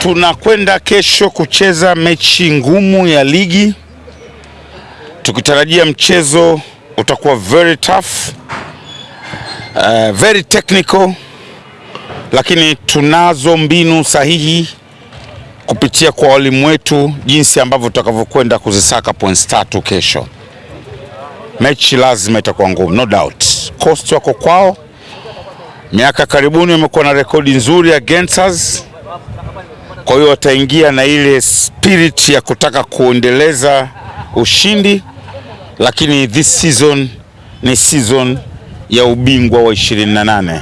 Tunakwenda kesho kucheza mechi ngumu ya ligi, tukitarajia mchezo utakuwa very tough, uh, very technical, lakini tunazo mbinu sahihi kupitia kwa walimu wetu, jinsi ambavyo tutakavyokwenda kuzisaka points tatu kesho. Mechi lazima itakuwa ngumu, no doubt. Coast wako kwao, miaka karibuni wamekuwa na rekodi nzuri against us kwa hiyo wataingia na ile spirit ya kutaka kuendeleza ushindi, lakini this season ni season ya ubingwa wa 28,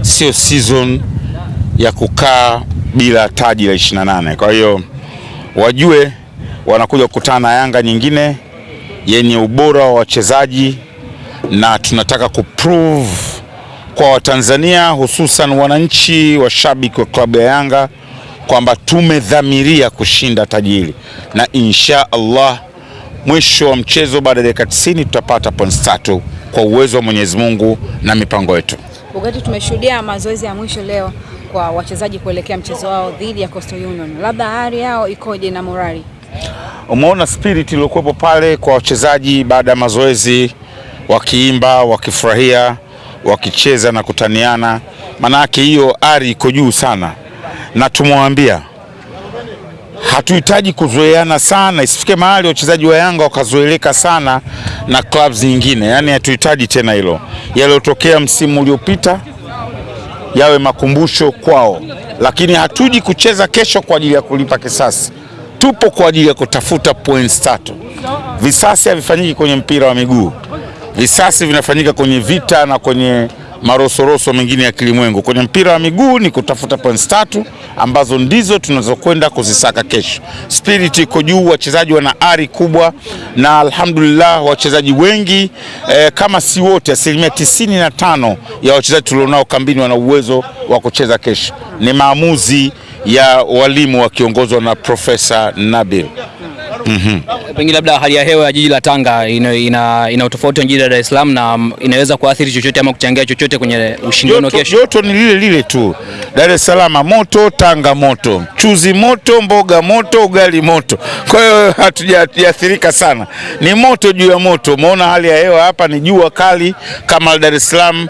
sio season ya kukaa bila taji la 28. Kwa hiyo wajue wanakuja kukutana na Yanga nyingine yenye ubora wa wachezaji, na tunataka kuprove kwa Watanzania hususan wananchi washabiki wa klabu ya Yanga kwamba tumedhamiria kushinda taji hili na insha Allah mwisho wa mchezo baada ya dakika 90 tutapata points tatu kwa uwezo wa Mwenyezi Mungu na mipango yetu. Wakati tumeshuhudia mazoezi ya mwisho leo kwa wachezaji kuelekea mchezo wao dhidi ya Coastal Union, labda hali yao ikoje na morali? Umeona spirit iliyokuwepo pale kwa wachezaji baada ya mazoezi, wakiimba, wakifurahia, wakicheza na kutaniana, maanake hiyo ari iko juu sana na tumwambia hatuhitaji kuzoeana sana, isifike mahali wachezaji wa Yanga wakazoeleka sana na clubs nyingine. Yani hatuhitaji tena hilo. Yaliyotokea msimu uliopita yawe makumbusho kwao, lakini hatuji kucheza kesho kwa ajili ya kulipa kisasi. Tupo kwa ajili ya kutafuta points tatu. Visasi havifanyiki kwenye mpira wa miguu, visasi vinafanyika kwenye vita na kwenye marosoroso mengine ya kilimwengu. Kwenye mpira wa miguu ni kutafuta points tatu ambazo ndizo tunazokwenda kuzisaka kesho. Spirit iko juu, wachezaji wana ari kubwa, na alhamdulillah wachezaji wengi eh, kama si wote, asilimia tisini na tano ya wachezaji tulionao kambini wana uwezo wa kucheza kesho. Ni maamuzi ya walimu wakiongozwa na Profesa Nabil. Mm -hmm. Pengine labda hali ya hewa ya jiji la Tanga ina, ina, ina utofauti na jiji la Dar es Salaam na inaweza kuathiri chochote ama kuchangia chochote kwenye ushindano kesho. joto ni lile lile tu. Dar es Salaam moto, Tanga moto, chuzi moto, mboga moto, ugali moto. Kwa hiyo hatujaathirika sana, ni moto juu ya moto. Umeona hali ya hewa hapa ni jua kali kama Dar es Salaam,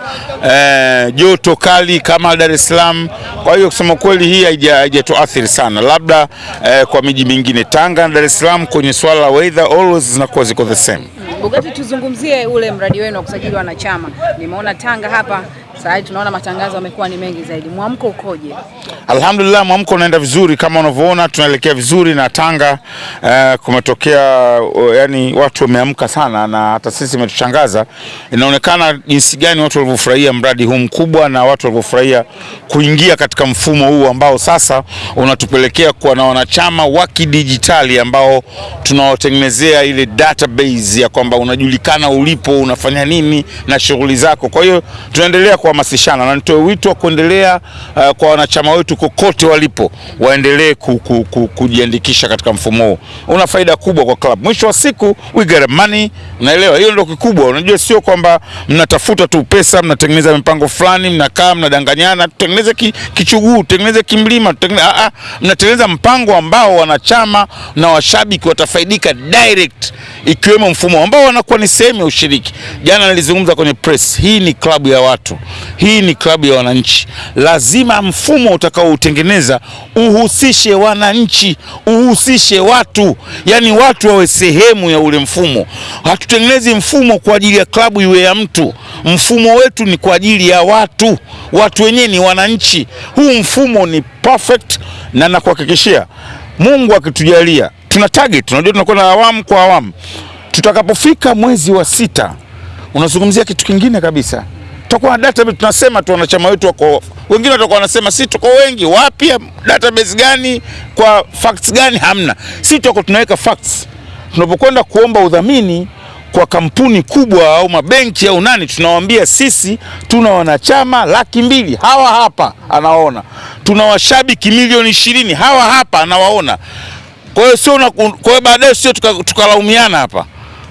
eh, joto kali kama Dar es Salaam. Kwa hiyo kusema kweli hii haijatuathiri sana, labda eh, kwa miji mingine Tanga na Dar es Salaam kwenye swala la weather always zinakuwa ziko the same. Bugatti, tuzungumzie ule mradi wenu wa kusajili wanachama. Nimeona Tanga hapa sasa tunaona matangazo yamekuwa ni mengi zaidi, mwamko ukoje? Alhamdulillah, mwamko unaenda vizuri kama unavyoona, tunaelekea vizuri na Tanga uh, kumetokea uh, yani watu wameamka sana, na hata sisi imetushangaza. Inaonekana jinsi gani watu walivyofurahia mradi huu mkubwa na watu walivyofurahia kuingia katika mfumo huu ambao sasa unatupelekea kuwa na wanachama wa kidijitali ambao tunawatengenezea ile database ya kwamba unajulikana ulipo, unafanya nini na shughuli zako. Kwa hiyo tunaendelea kuhamasishana na nitoe wito wa kuendelea uh, kwa wanachama wetu kokote walipo waendelee ku, ku, ku, kujiandikisha katika mfumo huu. Una faida kubwa kwa club. Mwisho wa siku we get money, unaelewa? Hiyo ndio kikubwa. Unajua, sio kwamba mnatafuta tu pesa, mnatengeneza mipango fulani, mnakaa mnadanganyana, tutengeneze ki, kichuguu, tutengeneze kimlima, tutengeneze a a, mnatengeneza mpango ambao wanachama na washabiki watafaidika direct, ikiwemo mfumo ambao wanakuwa ni sehemu ya ushiriki. Jana nilizungumza kwenye press, hii ni klabu ya watu, hii ni klabu ya wananchi. Lazima mfumo utakaoutengeneza uhusishe wananchi, uhusishe watu, yani watu wawe sehemu ya ule mfumo. Hatutengenezi mfumo kwa ajili ya klabu iwe ya mtu. Mfumo wetu ni kwa ajili ya watu, watu wenyewe ni wananchi. Huu mfumo ni perfect, na nakuhakikishia Mungu akitujalia, tuna target, tunajua tunakuwa na awamu kwa awamu. Tutakapofika mwezi wa sita, unazungumzia kitu kingine kabisa tutakuwa na database tunasema tu wanachama wetu wako wengine, watakuwa wanasema si tuko wengi. Wapi? database gani? Kwa facts gani? Hamna. Si tuko tunaweka facts. Tunapokwenda kuomba udhamini kwa kampuni kubwa au mabenki au nani, tunawaambia sisi tuna wanachama laki mbili, hawa hapa anawaona. Tuna washabiki milioni ishirini, hawa hapa anawaona. Kwa hiyo sio, kwa hiyo baadaye sio tukalaumiana tuka hapa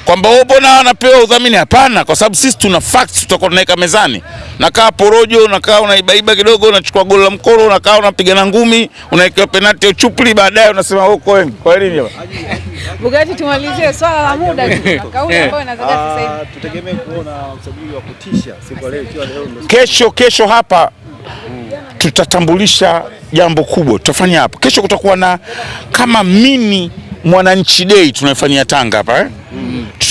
kwamba wao mbona wanapewa udhamini. Hapana, kwa sababu sisi tuna facts, tutakuwa tunaweka mezani. Nakaa porojo, unakaa unaibaiba kidogo, unachukua goli la mkolo, unakaa unapigana ngumi, unawekewa penalti ya uchupli, baadaye unasema uko wengi. kwa nini hapa? Bugatti, tumalizie swala la muda tu kauli ambayo inazagaa sasa hivi. Ah, tutegemee kuona usajili wa kutisha siku ya leo ikiwa leo Kesho kesho hapa tutatambulisha jambo kubwa, tutafanya hapo. kesho. Kutakuwa na kama mini mwananchi day tunaifanyia Tanga hapa eh?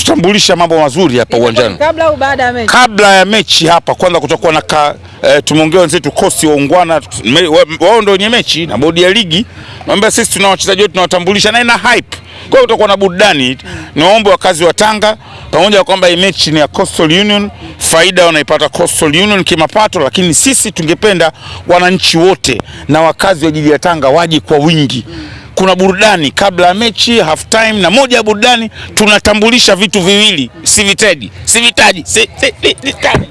Tutatambulisha mambo mazuri hapa uwanjani Kabla au baada ya mechi? kabla ya mechi hapa. Kwanza kutakuwa na ka, eh, tumeongea wenzetu kosi waungwana, ungwana wao ndio wenye mechi na bodi ya ligi, naomba sisi tuna wachezaji wetu tunawatambulisha na ina hype. Kwa hiyo utakuwa na burudani. Niwaombe wakazi wa Tanga, pamoja na kwamba hii mechi ni ya Coastal Union, faida wanaipata Coastal Union kimapato, lakini sisi tungependa wananchi wote na wakazi wa jiji la Tanga waje kwa wingi. Kuna burudani kabla ya mechi, half time, na moja ya burudani tunatambulisha vitu viwili, sivitaji sivitaji. Si- si- si- sivitaji